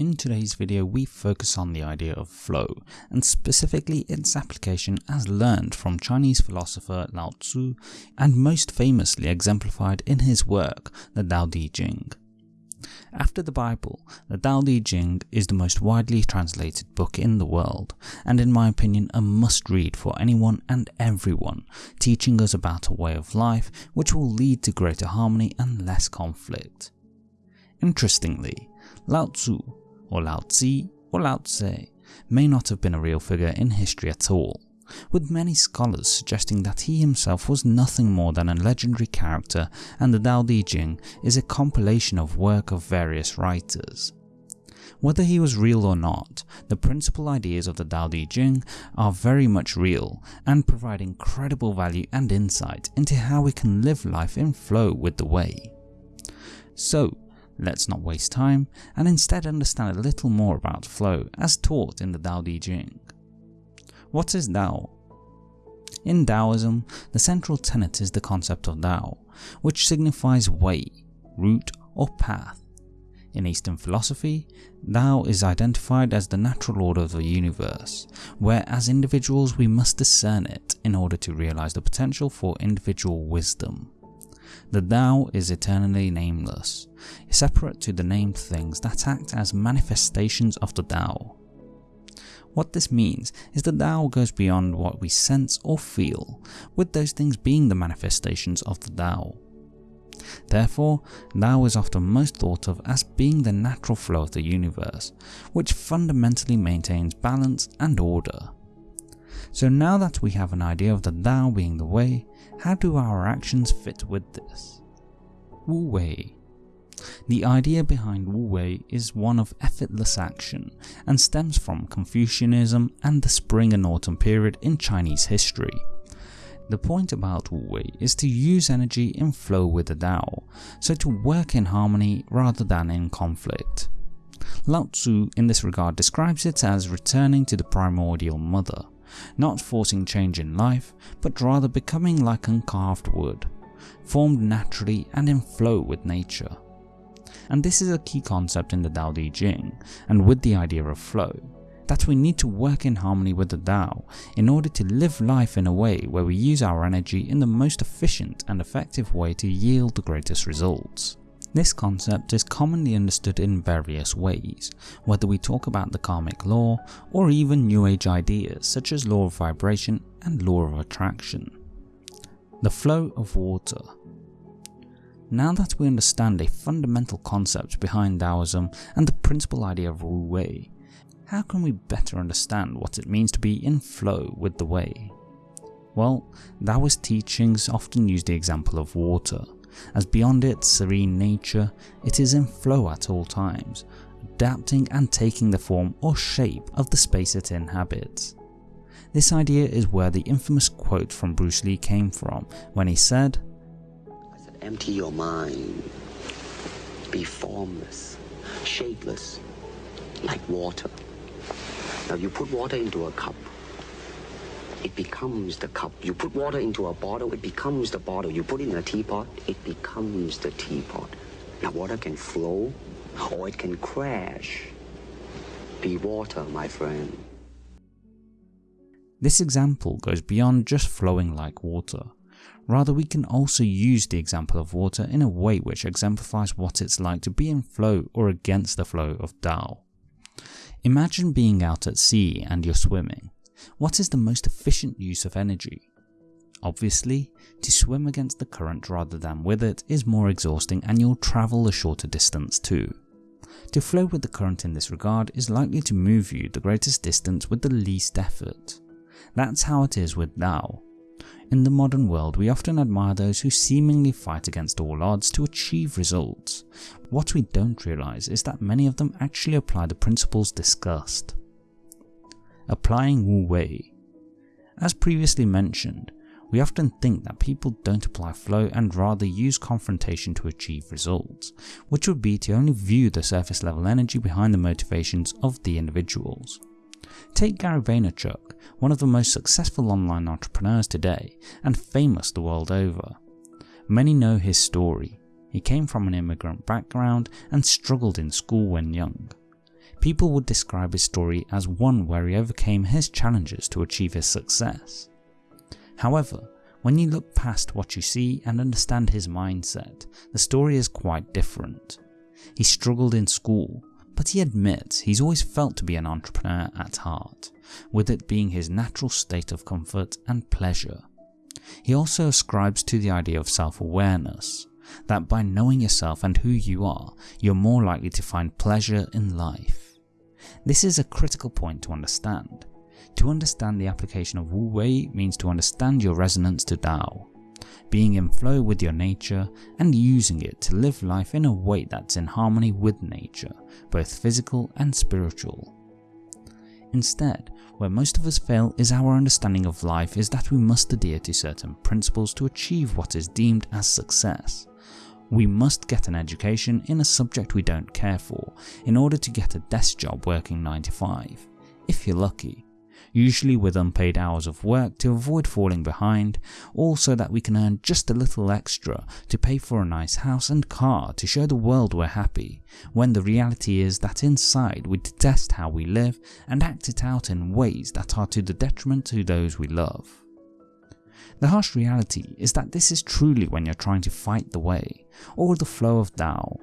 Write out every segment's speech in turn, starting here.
In today's video we focus on the idea of flow, and specifically its application as learned from Chinese philosopher Lao Tzu and most famously exemplified in his work, the Tao Te Ching. After the Bible, the Tao Te Ching is the most widely translated book in the world, and in my opinion a must read for anyone and everyone, teaching us about a way of life which will lead to greater harmony and less conflict. Interestingly, Lao Tzu or Lao Tzu or Lao Tse may not have been a real figure in history at all, with many scholars suggesting that he himself was nothing more than a legendary character and the Tao Te Ching is a compilation of work of various writers. Whether he was real or not, the principal ideas of the Tao Te Ching are very much real and provide incredible value and insight into how we can live life in flow with the way. So, Let's not waste time and instead understand a little more about flow as taught in the Tao Te Ching. What is Tao? In Taoism, the central tenet is the concept of Tao, which signifies way, route or path. In Eastern philosophy, Tao is identified as the natural order of the universe, where as individuals we must discern it in order to realize the potential for individual wisdom. The Tao is eternally nameless, separate to the named things that act as manifestations of the Tao. What this means is that Tao goes beyond what we sense or feel, with those things being the manifestations of the Tao. Therefore, Tao is often most thought of as being the natural flow of the universe, which fundamentally maintains balance and order. So now that we have an idea of the Tao being the way, how do our actions fit with this? Wu Wei the idea behind Wu Wei is one of effortless action and stems from Confucianism and the spring and autumn period in Chinese history. The point about Wu Wei is to use energy in flow with the Tao, so to work in harmony rather than in conflict. Lao Tzu in this regard describes it as returning to the primordial mother, not forcing change in life, but rather becoming like uncarved wood, formed naturally and in flow with nature. And this is a key concept in the Tao Te Ching, and with the idea of flow, that we need to work in harmony with the Tao in order to live life in a way where we use our energy in the most efficient and effective way to yield the greatest results. This concept is commonly understood in various ways, whether we talk about the karmic law or even new age ideas such as law of vibration and law of attraction. The flow of water. Now that we understand a fundamental concept behind Taoism and the principal idea of Wu Wei, how can we better understand what it means to be in flow with the way? Well, Taoist teachings often use the example of water, as beyond its serene nature, it is in flow at all times, adapting and taking the form or shape of the space it inhabits. This idea is where the infamous quote from Bruce Lee came from when he said, I said empty your mind, be formless, shapeless, like water. Now you put water into a cup, it becomes the cup. You put water into a bottle, it becomes the bottle. You put it in a teapot, it becomes the teapot. Now water can flow or it can crash. Be water, my friend. This example goes beyond just flowing like water. Rather, we can also use the example of water in a way which exemplifies what it's like to be in flow or against the flow of Tao. Imagine being out at sea and you're swimming. What is the most efficient use of energy? Obviously, to swim against the current rather than with it is more exhausting and you'll travel a shorter distance too. To flow with the current in this regard is likely to move you the greatest distance with the least effort. That's how it is with Tao. In the modern world, we often admire those who seemingly fight against all odds to achieve results. What we don't realise is that many of them actually apply the principles discussed applying Wu Wei. As previously mentioned, we often think that people don't apply flow and rather use confrontation to achieve results, which would be to only view the surface level energy behind the motivations of the individuals. Take Gary Vaynerchuk, one of the most successful online entrepreneurs today and famous the world over. Many know his story. He came from an immigrant background and struggled in school when young. People would describe his story as one where he overcame his challenges to achieve his success. However, when you look past what you see and understand his mindset, the story is quite different. He struggled in school, but he admits he's always felt to be an entrepreneur at heart, with it being his natural state of comfort and pleasure. He also ascribes to the idea of self-awareness, that by knowing yourself and who you are, you're more likely to find pleasure in life. This is a critical point to understand. To understand the application of Wu Wei means to understand your resonance to Tao, being in flow with your nature and using it to live life in a way that's in harmony with nature, both physical and spiritual. Instead, where most of us fail is our understanding of life is that we must adhere to certain principles to achieve what is deemed as success. We must get an education in a subject we don't care for in order to get a desk job working 9 to 5, if you're lucky usually with unpaid hours of work to avoid falling behind, all so that we can earn just a little extra to pay for a nice house and car to show the world we're happy, when the reality is that inside we detest how we live and act it out in ways that are to the detriment to those we love. The harsh reality is that this is truly when you're trying to fight the way, or the flow of Tao.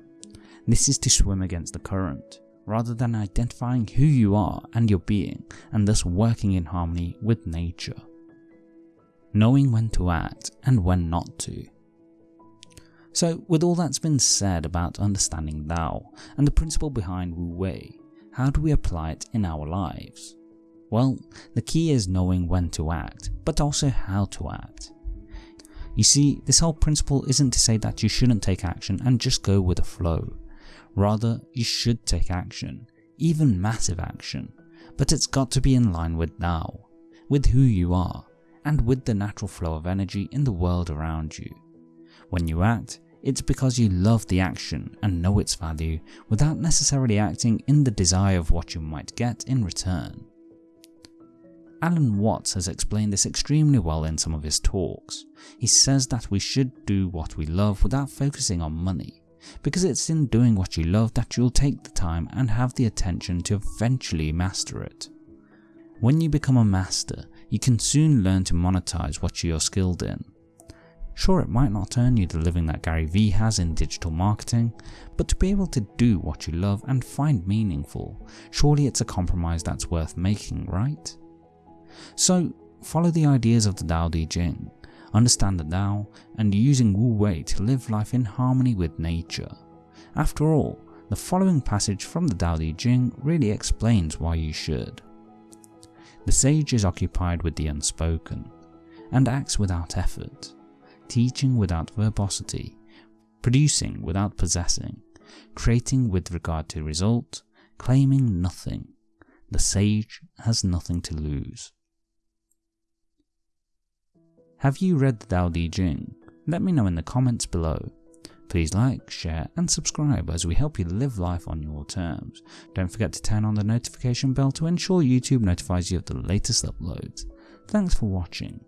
This is to swim against the current, rather than identifying who you are and your being and thus working in harmony with nature. Knowing when to act and when not to. So with all that's been said about understanding Tao and the principle behind Wu Wei, how do we apply it in our lives? Well, the key is knowing when to act, but also how to act. You see, this whole principle isn't to say that you shouldn't take action and just go with the flow. Rather, you should take action, even massive action, but it's got to be in line with now, with who you are, and with the natural flow of energy in the world around you. When you act, it's because you love the action and know its value without necessarily acting in the desire of what you might get in return. Alan Watts has explained this extremely well in some of his talks. He says that we should do what we love without focusing on money, because it's in doing what you love that you'll take the time and have the attention to eventually master it. When you become a master, you can soon learn to monetize what you're skilled in. Sure, it might not earn you the living that Gary Vee has in digital marketing, but to be able to do what you love and find meaningful, surely it's a compromise that's worth making, right? So, follow the ideas of the Tao Te Ching understand the Tao, and using Wu Wei to live life in harmony with nature. After all, the following passage from the Tao Te Ching really explains why you should. The sage is occupied with the unspoken, and acts without effort, teaching without verbosity, producing without possessing, creating with regard to result, claiming nothing. The sage has nothing to lose. Have you read the Tao Te Ching? Let me know in the comments below. Please like, share and subscribe as we help you live life on your terms. Don't forget to turn on the notification bell to ensure YouTube notifies you of the latest uploads. Thanks for watching.